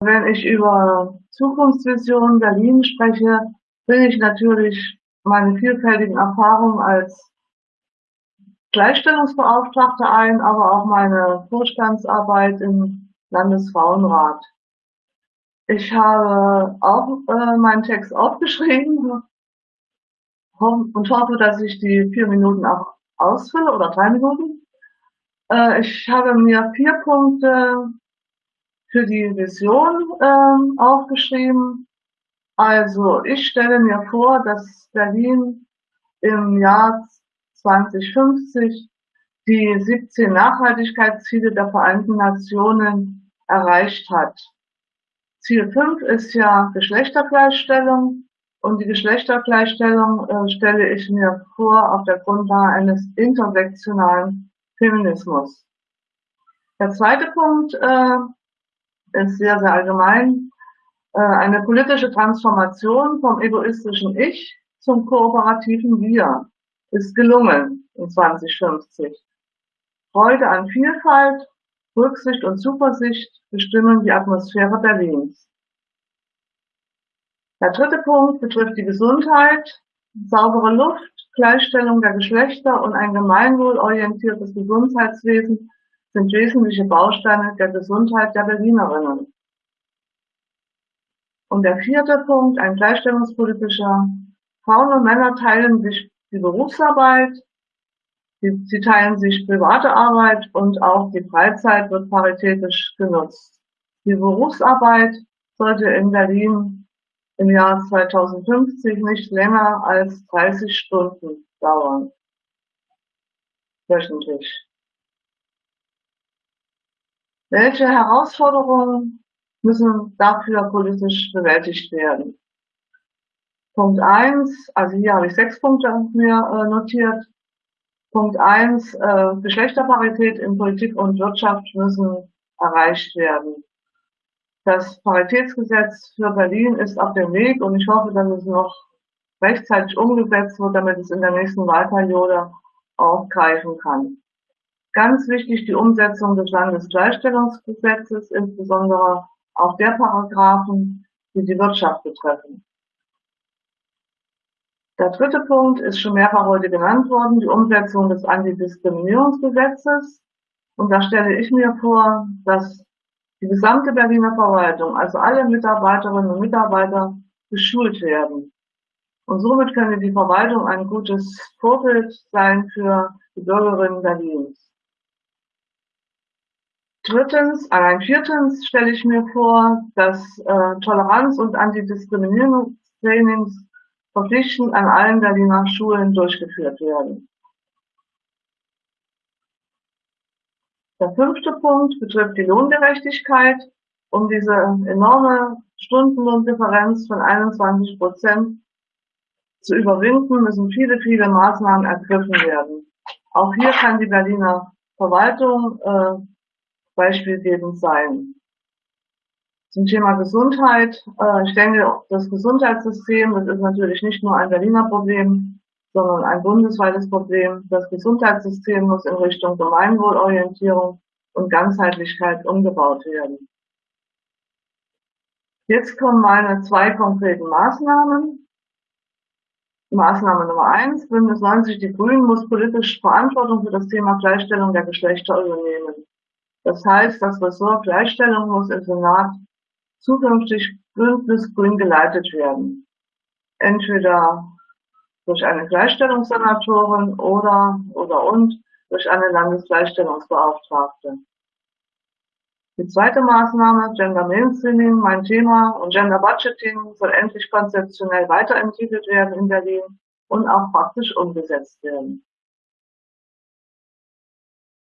Wenn ich über Zukunftsvisionen Berlin spreche, bringe ich natürlich meine vielfältigen Erfahrungen als Gleichstellungsbeauftragte ein, aber auch meine Vorstandsarbeit im Landesfrauenrat. Ich habe auch äh, meinen Text aufgeschrieben und hoffe, dass ich die vier Minuten auch ausfülle oder drei Minuten. Äh, ich habe mir vier Punkte für die Vision äh, aufgeschrieben. Also ich stelle mir vor, dass Berlin im Jahr 2050 die 17 Nachhaltigkeitsziele der Vereinten Nationen erreicht hat. Ziel 5 ist ja Geschlechtergleichstellung und die Geschlechtergleichstellung äh, stelle ich mir vor auf der Grundlage eines intersektionalen Feminismus. Der zweite Punkt äh, ist sehr, sehr allgemein. Äh, eine politische Transformation vom egoistischen Ich zum kooperativen Wir ist gelungen in 2050. Freude an Vielfalt, Rücksicht und Zuversicht bestimmen die Atmosphäre Berlins. Der dritte Punkt betrifft die Gesundheit. Saubere Luft, Gleichstellung der Geschlechter und ein gemeinwohlorientiertes Gesundheitswesen sind wesentliche Bausteine der Gesundheit der Berlinerinnen. Und der vierte Punkt, ein gleichstellungspolitischer. Frauen und Männer teilen sich die Berufsarbeit, sie teilen sich private Arbeit und auch die Freizeit wird paritätisch genutzt. Die Berufsarbeit sollte in Berlin im Jahr 2050 nicht länger als 30 Stunden dauern. Wöchentlich. Welche Herausforderungen müssen dafür politisch bewältigt werden? Punkt eins, also hier habe ich sechs Punkte mir äh, notiert. Punkt eins, äh, Geschlechterparität in Politik und Wirtschaft müssen erreicht werden. Das Paritätsgesetz für Berlin ist auf dem Weg und ich hoffe, dass es noch rechtzeitig umgesetzt wird, damit es in der nächsten Wahlperiode auch greifen kann. Ganz wichtig die Umsetzung des Landesgleichstellungsgesetzes, insbesondere auch der Paragraphen, die die Wirtschaft betreffen. Der dritte Punkt ist schon mehrfach heute genannt worden, die Umsetzung des Antidiskriminierungsgesetzes. Und da stelle ich mir vor, dass die gesamte Berliner Verwaltung, also alle Mitarbeiterinnen und Mitarbeiter, geschult werden. Und somit könnte die Verwaltung ein gutes Vorbild sein für die Bürgerinnen Berlins. Drittens, allein viertens stelle ich mir vor, dass äh, Toleranz- und Antidiskriminierungstrainings verpflichtend an allen Berliner Schulen durchgeführt werden. Der fünfte Punkt betrifft die Lohngerechtigkeit. Um diese enorme Stundenlohndifferenz von 21 Prozent zu überwinden, müssen viele, viele Maßnahmen ergriffen werden. Auch hier kann die Berliner Verwaltung äh, beispielgebend sein. Zum Thema Gesundheit. Äh, ich denke, das Gesundheitssystem, das ist natürlich nicht nur ein Berliner Problem, sondern ein bundesweites Problem. Das Gesundheitssystem muss in Richtung Gemeinwohlorientierung und Ganzheitlichkeit umgebaut werden. Jetzt kommen meine zwei konkreten Maßnahmen. Maßnahme Nummer eins, Bündnis 90 Die Grünen muss politisch Verantwortung für das Thema Gleichstellung der Geschlechter übernehmen. Das heißt, das Ressort Gleichstellung muss im Senat zukünftig bündnisgrün geleitet werden. Entweder durch eine Gleichstellungssenatorin oder, oder und durch eine Landesgleichstellungsbeauftragte. Die zweite Maßnahme, Gender Mainstreaming, mein Thema und Gender Budgeting soll endlich konzeptionell weiterentwickelt werden in Berlin und auch praktisch umgesetzt werden.